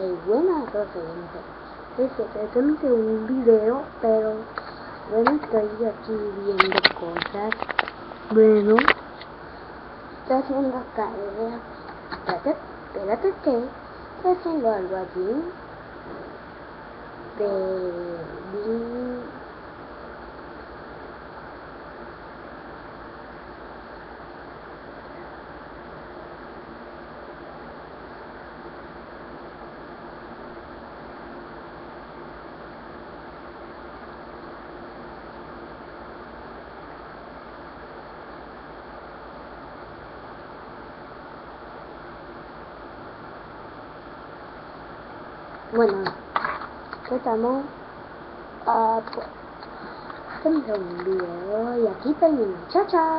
Hey, buenas a todos, Este es mi segundo video, pero bueno, estoy aquí viendo cosas. Bueno, estoy haciendo que algo aquí. Bueno, estamos a pues, un video y aquí termino. Chao, chao.